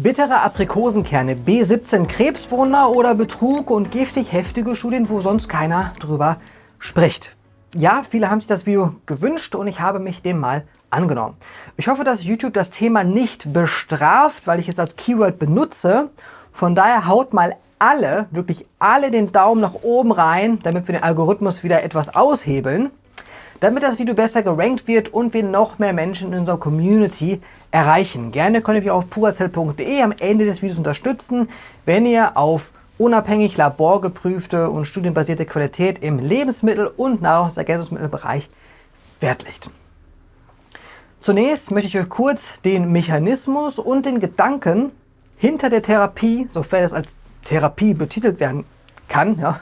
Bittere Aprikosenkerne, B17 Krebswunder oder Betrug und giftig heftige Studien, wo sonst keiner drüber spricht. Ja, viele haben sich das Video gewünscht und ich habe mich dem mal angenommen. Ich hoffe, dass YouTube das Thema nicht bestraft, weil ich es als Keyword benutze. Von daher haut mal alle, wirklich alle den Daumen nach oben rein, damit wir den Algorithmus wieder etwas aushebeln damit das Video besser gerankt wird und wir noch mehr Menschen in unserer Community erreichen. Gerne könnt ihr mich auf purazell.de am Ende des Videos unterstützen, wenn ihr auf unabhängig laborgeprüfte und studienbasierte Qualität im Lebensmittel- und Nahrungsergänzungsmittelbereich Wert legt. Zunächst möchte ich euch kurz den Mechanismus und den Gedanken hinter der Therapie, sofern es als Therapie betitelt werden kann, ja,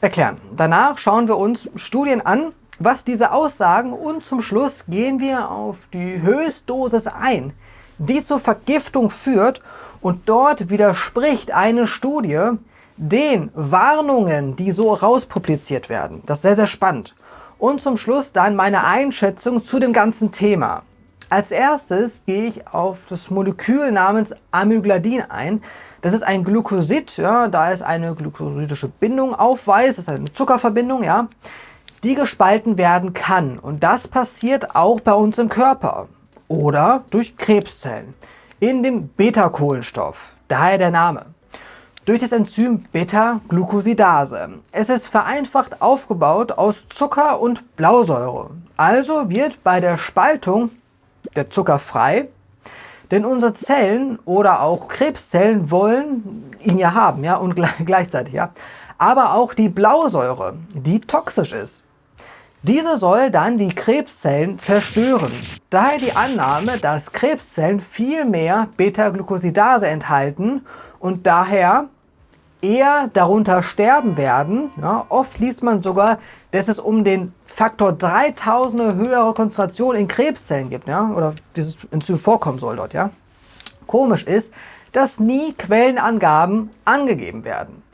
erklären. Danach schauen wir uns Studien an, was diese aussagen und zum Schluss gehen wir auf die Höchstdosis ein, die zur Vergiftung führt und dort widerspricht eine Studie den Warnungen, die so rauspubliziert werden. Das ist sehr, sehr spannend. Und zum Schluss dann meine Einschätzung zu dem ganzen Thema. Als erstes gehe ich auf das Molekül namens Amygdalin ein. Das ist ein Glucosid, ja, da es eine glucosidische Bindung aufweist, das ist eine Zuckerverbindung, ja die gespalten werden kann. Und das passiert auch bei uns im Körper oder durch Krebszellen in dem Beta-Kohlenstoff, daher der Name. Durch das Enzym Beta-Glucosidase. Es ist vereinfacht aufgebaut aus Zucker und Blausäure. Also wird bei der Spaltung der Zucker frei, denn unsere Zellen oder auch Krebszellen wollen ihn ja haben, ja, und gleichzeitig, ja. Aber auch die Blausäure, die toxisch ist. Diese soll dann die Krebszellen zerstören. Daher die Annahme, dass Krebszellen viel mehr Beta-Glucosidase enthalten und daher eher darunter sterben werden. Ja, oft liest man sogar, dass es um den Faktor 3000 höhere Konzentration in Krebszellen gibt, ja, oder dieses Enzym vorkommen soll dort. Ja. Komisch ist, dass nie Quellenangaben angegeben werden.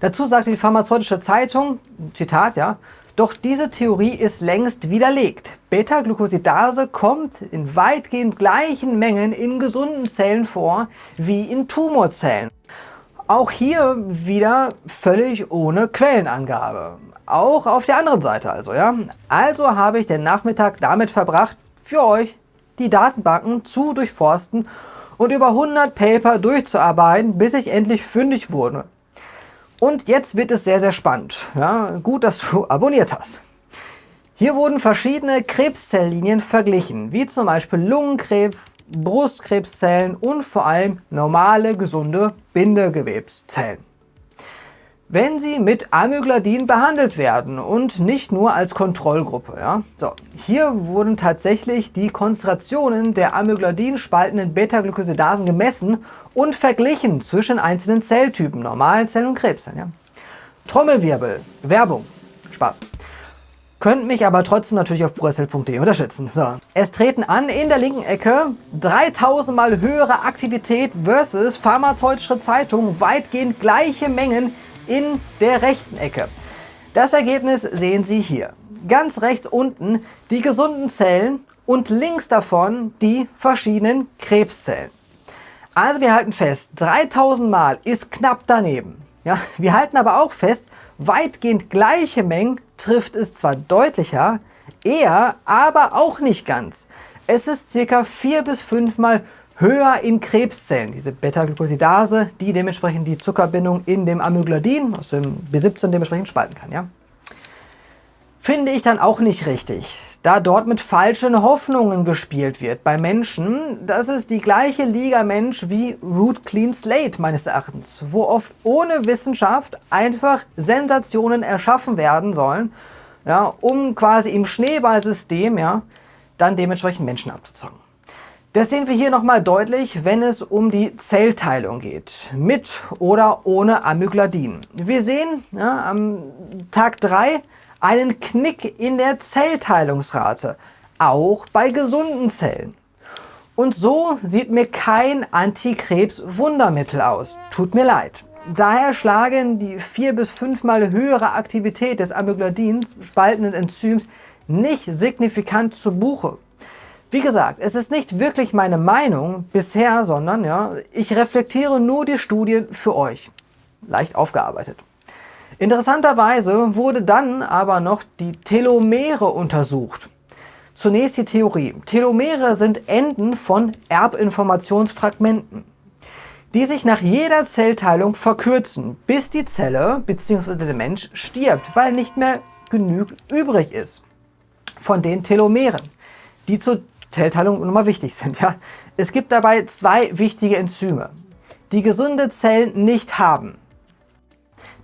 Dazu sagte die pharmazeutische Zeitung, Zitat, ja, doch diese Theorie ist längst widerlegt. Beta-Glucosidase kommt in weitgehend gleichen Mengen in gesunden Zellen vor wie in Tumorzellen. Auch hier wieder völlig ohne Quellenangabe. Auch auf der anderen Seite also, ja. Also habe ich den Nachmittag damit verbracht, für euch die Datenbanken zu durchforsten und über 100 Paper durchzuarbeiten, bis ich endlich fündig wurde. Und jetzt wird es sehr, sehr spannend. Ja, gut, dass du abonniert hast. Hier wurden verschiedene Krebszelllinien verglichen, wie zum Beispiel Lungenkrebs, Brustkrebszellen und vor allem normale, gesunde Bindegewebszellen wenn sie mit Amygdalin behandelt werden und nicht nur als Kontrollgruppe. Ja? So, hier wurden tatsächlich die Konzentrationen der Amygdalin spaltenden Beta-Glucosidasen gemessen und verglichen zwischen einzelnen Zelltypen, normalen Zellen und Krebszellen. Ja? Trommelwirbel, Werbung, Spaß. Könnt mich aber trotzdem natürlich auf brüssel.de unterstützen. So. Es treten an in der linken Ecke 3000 mal höhere Aktivität versus pharmazeutische Zeitung weitgehend gleiche Mengen in der rechten Ecke. Das Ergebnis sehen Sie hier. Ganz rechts unten die gesunden Zellen und links davon die verschiedenen Krebszellen. Also wir halten fest, 3000 Mal ist knapp daneben. Ja, wir halten aber auch fest, weitgehend gleiche Mengen trifft es zwar deutlicher, eher, aber auch nicht ganz. Es ist circa vier bis fünfmal höher in Krebszellen, diese Beta-Glucosidase, die dementsprechend die Zuckerbindung in dem Amygdalin, aus dem B17 dementsprechend spalten kann. Ja? Finde ich dann auch nicht richtig, da dort mit falschen Hoffnungen gespielt wird bei Menschen. Das ist die gleiche Liga Mensch wie Root Clean Slate meines Erachtens, wo oft ohne Wissenschaft einfach Sensationen erschaffen werden sollen, ja, um quasi im Schneeballsystem ja, dann dementsprechend Menschen abzuzocken. Das sehen wir hier nochmal deutlich, wenn es um die Zellteilung geht, mit oder ohne Amygdalin. Wir sehen ja, am Tag 3 einen Knick in der Zellteilungsrate, auch bei gesunden Zellen. Und so sieht mir kein Antikrebs-Wundermittel aus. Tut mir leid. Daher schlagen die vier bis fünfmal höhere Aktivität des Amygdalins spaltenden Enzyms nicht signifikant zu Buche. Wie gesagt, es ist nicht wirklich meine Meinung bisher, sondern ja, ich reflektiere nur die Studien für euch. Leicht aufgearbeitet. Interessanterweise wurde dann aber noch die Telomere untersucht. Zunächst die Theorie. Telomere sind Enden von Erbinformationsfragmenten, die sich nach jeder Zellteilung verkürzen, bis die Zelle bzw. der Mensch stirbt, weil nicht mehr genügend übrig ist von den Telomeren, die zur Zellteilung nochmal wichtig sind. Ja? Es gibt dabei zwei wichtige Enzyme, die gesunde Zellen nicht haben.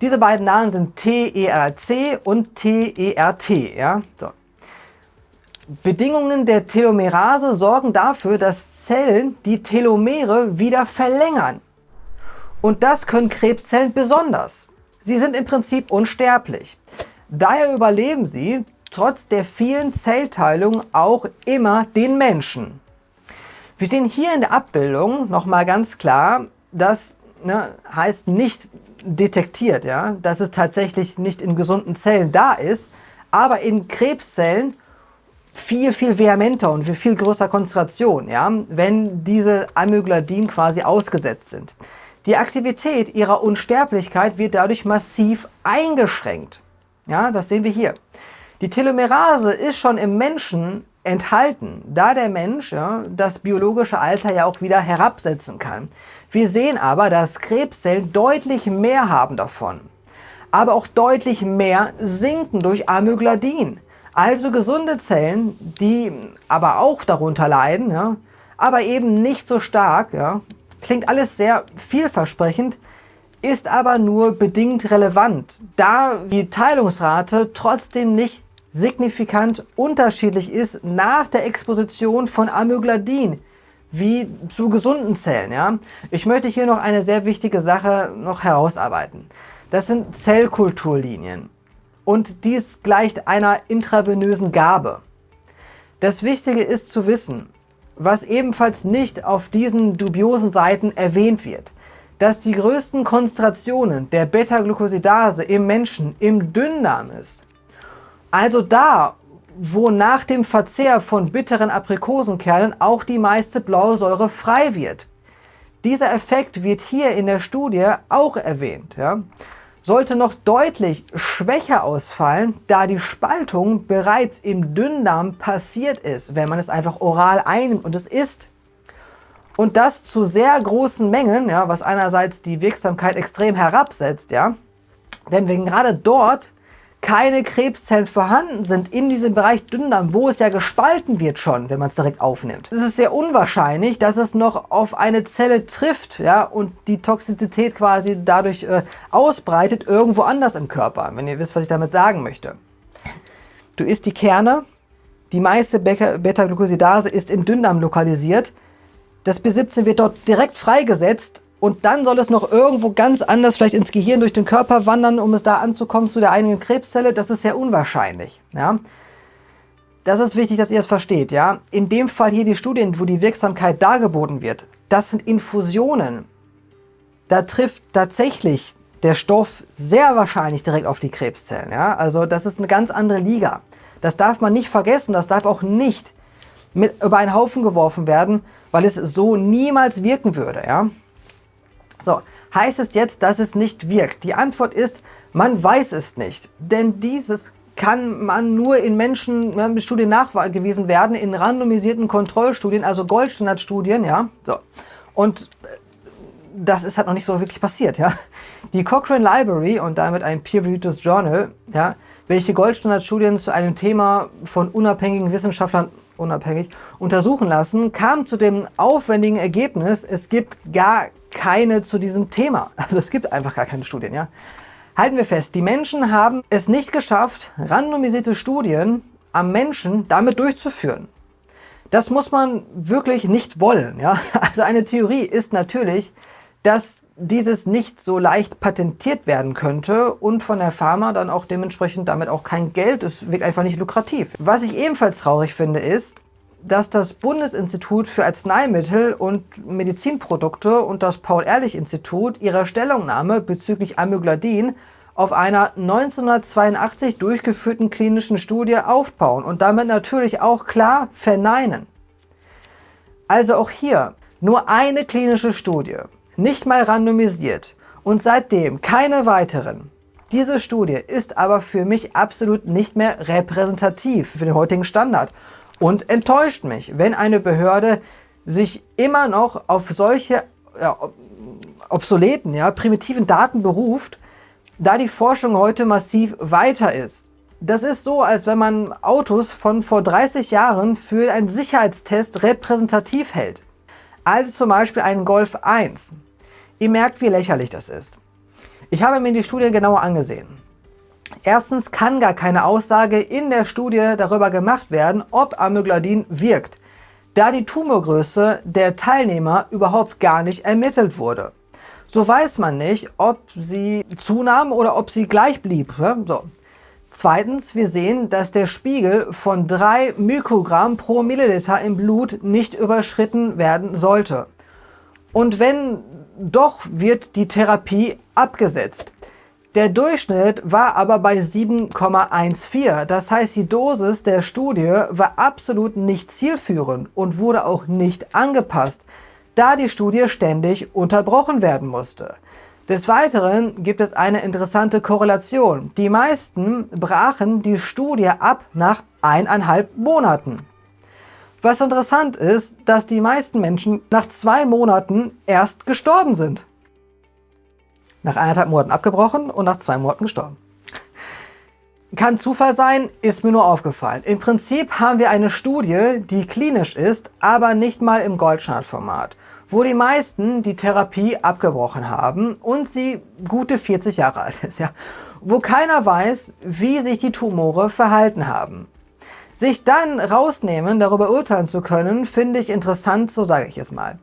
Diese beiden Namen sind TERC und TERT. Ja? So. Bedingungen der Telomerase sorgen dafür, dass Zellen die Telomere wieder verlängern. Und das können Krebszellen besonders. Sie sind im Prinzip unsterblich. Daher überleben sie trotz der vielen Zellteilungen auch immer den Menschen. Wir sehen hier in der Abbildung nochmal ganz klar, das ne, heißt nicht detektiert, ja, dass es tatsächlich nicht in gesunden Zellen da ist, aber in Krebszellen viel, viel vehementer und viel, viel größer Konzentration, ja, wenn diese Amygdalin quasi ausgesetzt sind. Die Aktivität ihrer Unsterblichkeit wird dadurch massiv eingeschränkt. Ja, das sehen wir hier. Die Telomerase ist schon im Menschen enthalten, da der Mensch ja, das biologische Alter ja auch wieder herabsetzen kann. Wir sehen aber, dass Krebszellen deutlich mehr haben davon, aber auch deutlich mehr sinken durch Amygdalin. Also gesunde Zellen, die aber auch darunter leiden, ja, aber eben nicht so stark, ja, klingt alles sehr vielversprechend, ist aber nur bedingt relevant, da die Teilungsrate trotzdem nicht signifikant unterschiedlich ist nach der Exposition von Amygdalin wie zu gesunden Zellen. Ja? Ich möchte hier noch eine sehr wichtige Sache noch herausarbeiten. Das sind Zellkulturlinien und dies gleicht einer intravenösen Gabe. Das Wichtige ist zu wissen, was ebenfalls nicht auf diesen dubiosen Seiten erwähnt wird, dass die größten Konzentrationen der Beta-Glucosidase im Menschen im Dünndarm ist. Also da, wo nach dem Verzehr von bitteren Aprikosenkernen auch die meiste Blausäure frei wird. Dieser Effekt wird hier in der Studie auch erwähnt. Ja. Sollte noch deutlich schwächer ausfallen, da die Spaltung bereits im Dünndarm passiert ist, wenn man es einfach oral einnimmt und es isst. Und das zu sehr großen Mengen, ja, was einerseits die Wirksamkeit extrem herabsetzt, ja, denn wenn gerade dort keine Krebszellen vorhanden sind in diesem Bereich Dünndarm, wo es ja gespalten wird schon, wenn man es direkt aufnimmt. Es ist sehr unwahrscheinlich, dass es noch auf eine Zelle trifft ja, und die Toxizität quasi dadurch äh, ausbreitet irgendwo anders im Körper, wenn ihr wisst, was ich damit sagen möchte. Du isst die Kerne, die meiste Beta-Glucosidase ist im Dünndarm lokalisiert, das B17 wird dort direkt freigesetzt und dann soll es noch irgendwo ganz anders vielleicht ins Gehirn durch den Körper wandern, um es da anzukommen zu der eigenen Krebszelle. Das ist sehr unwahrscheinlich. Ja? Das ist wichtig, dass ihr es versteht. Ja? In dem Fall hier die Studien, wo die Wirksamkeit dargeboten wird, das sind Infusionen. Da trifft tatsächlich der Stoff sehr wahrscheinlich direkt auf die Krebszellen. Ja? Also das ist eine ganz andere Liga. Das darf man nicht vergessen, das darf auch nicht mit über einen Haufen geworfen werden, weil es so niemals wirken würde. Ja? So, heißt es jetzt, dass es nicht wirkt? Die Antwort ist, man weiß es nicht. Denn dieses kann man nur in Menschen mit Studien nachgewiesen werden, in randomisierten Kontrollstudien, also Goldstandardstudien, ja. So. Und äh, das ist halt noch nicht so wirklich passiert, ja. Die Cochrane Library und damit ein peer-reviewed Journal, ja, welche Goldstandardstudien zu einem Thema von unabhängigen Wissenschaftlern unabhängig untersuchen lassen, kam zu dem aufwendigen Ergebnis, es gibt gar keine zu diesem Thema. Also es gibt einfach gar keine Studien, ja. Halten wir fest, die Menschen haben es nicht geschafft, randomisierte Studien am Menschen damit durchzuführen. Das muss man wirklich nicht wollen, ja. Also eine Theorie ist natürlich, dass dieses nicht so leicht patentiert werden könnte und von der Pharma dann auch dementsprechend damit auch kein Geld, es wirkt einfach nicht lukrativ. Was ich ebenfalls traurig finde ist, dass das Bundesinstitut für Arzneimittel und Medizinprodukte und das Paul-Ehrlich-Institut ihre Stellungnahme bezüglich Amygdalin auf einer 1982 durchgeführten klinischen Studie aufbauen und damit natürlich auch klar verneinen. Also auch hier nur eine klinische Studie, nicht mal randomisiert und seitdem keine weiteren. Diese Studie ist aber für mich absolut nicht mehr repräsentativ für den heutigen Standard und enttäuscht mich, wenn eine Behörde sich immer noch auf solche ja, obsoleten, ja, primitiven Daten beruft, da die Forschung heute massiv weiter ist. Das ist so, als wenn man Autos von vor 30 Jahren für einen Sicherheitstest repräsentativ hält. Also zum Beispiel einen Golf 1. Ihr merkt, wie lächerlich das ist. Ich habe mir die Studie genauer angesehen. Erstens kann gar keine Aussage in der Studie darüber gemacht werden, ob Amygdalin wirkt, da die Tumorgröße der Teilnehmer überhaupt gar nicht ermittelt wurde. So weiß man nicht, ob sie zunahm oder ob sie gleich blieb. So. Zweitens, wir sehen, dass der Spiegel von 3 Mikrogramm pro Milliliter im Blut nicht überschritten werden sollte. Und wenn doch, wird die Therapie abgesetzt. Der Durchschnitt war aber bei 7,14. Das heißt, die Dosis der Studie war absolut nicht zielführend und wurde auch nicht angepasst, da die Studie ständig unterbrochen werden musste. Des Weiteren gibt es eine interessante Korrelation. Die meisten brachen die Studie ab nach eineinhalb Monaten. Was interessant ist, dass die meisten Menschen nach zwei Monaten erst gestorben sind. Nach eineinhalb Monaten abgebrochen und nach zwei Monaten gestorben. Kann Zufall sein, ist mir nur aufgefallen. Im Prinzip haben wir eine Studie, die klinisch ist, aber nicht mal im Goldstandardformat wo die meisten die Therapie abgebrochen haben und sie gute 40 Jahre alt ist, ja, wo keiner weiß, wie sich die Tumore verhalten haben. Sich dann rausnehmen, darüber urteilen zu können, finde ich interessant, so sage ich es mal.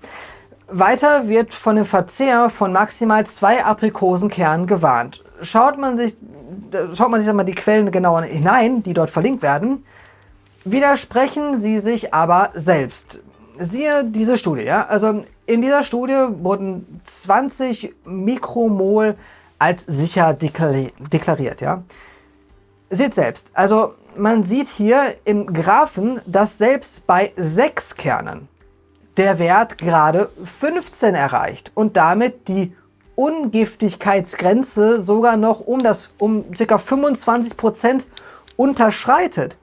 Weiter wird von dem Verzehr von maximal zwei Aprikosenkernen gewarnt. Schaut man sich, schaut man sich einmal die Quellen genauer hinein, die dort verlinkt werden, widersprechen sie sich aber selbst siehe diese Studie. Ja? Also in dieser Studie wurden 20 Mikromol als sicher deklariert. Ja? Seht selbst, also man sieht hier im Graphen, dass selbst bei 6 Kernen der Wert gerade 15 erreicht und damit die Ungiftigkeitsgrenze sogar noch um, das, um ca. 25% unterschreitet.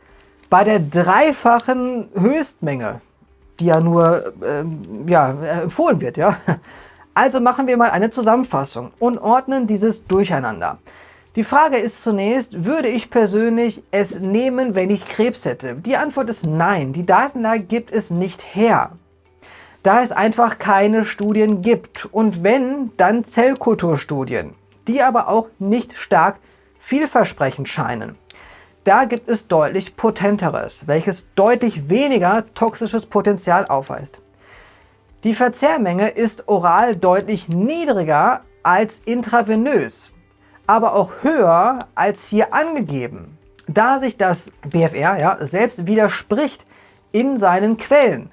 Bei der dreifachen Höchstmenge die ja nur ähm, ja, empfohlen wird. Ja? Also machen wir mal eine Zusammenfassung und ordnen dieses Durcheinander. Die Frage ist zunächst, würde ich persönlich es nehmen, wenn ich Krebs hätte? Die Antwort ist nein, die Datenlage gibt es nicht her. Da es einfach keine Studien gibt und wenn, dann Zellkulturstudien, die aber auch nicht stark vielversprechend scheinen. Da gibt es deutlich potenteres, welches deutlich weniger toxisches Potenzial aufweist. Die Verzehrmenge ist oral deutlich niedriger als intravenös, aber auch höher als hier angegeben, da sich das BFR ja, selbst widerspricht in seinen Quellen.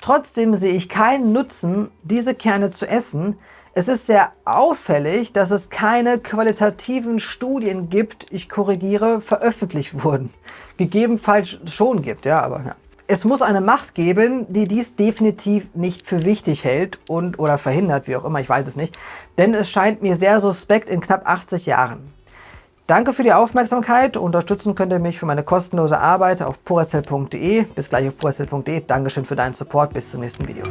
Trotzdem sehe ich keinen Nutzen, diese Kerne zu essen, es ist sehr auffällig, dass es keine qualitativen Studien gibt, ich korrigiere, veröffentlicht wurden. Gegebenenfalls schon gibt, ja, aber ja. Es muss eine Macht geben, die dies definitiv nicht für wichtig hält und oder verhindert, wie auch immer, ich weiß es nicht. Denn es scheint mir sehr suspekt in knapp 80 Jahren. Danke für die Aufmerksamkeit. Unterstützen könnt ihr mich für meine kostenlose Arbeit auf puracell.de. Bis gleich auf puracell.de. Dankeschön für deinen Support. Bis zum nächsten Video.